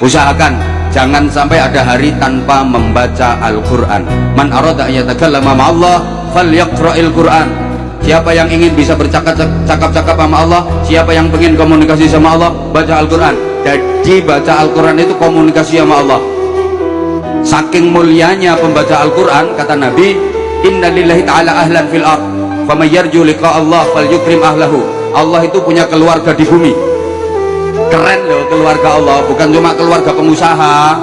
usahakan jangan sampai ada hari tanpa membaca Al-Quran. Man arada ayatakallama ma'allah falyaqra'il Quran siapa yang ingin bisa bercakap-cakap sama Allah siapa yang ingin komunikasi sama Allah baca Al-Quran. Jadi baca Al-Quran itu komunikasi sama Allah. Saking mulianya pembaca Al-Quran kata Nabi inna lillahi ta'ala ahlan fil ard famayyarju liqa Allah fal yukrim ahlahu. Allah itu punya keluarga di bumi keluarga Allah bukan cuma keluarga pengusaha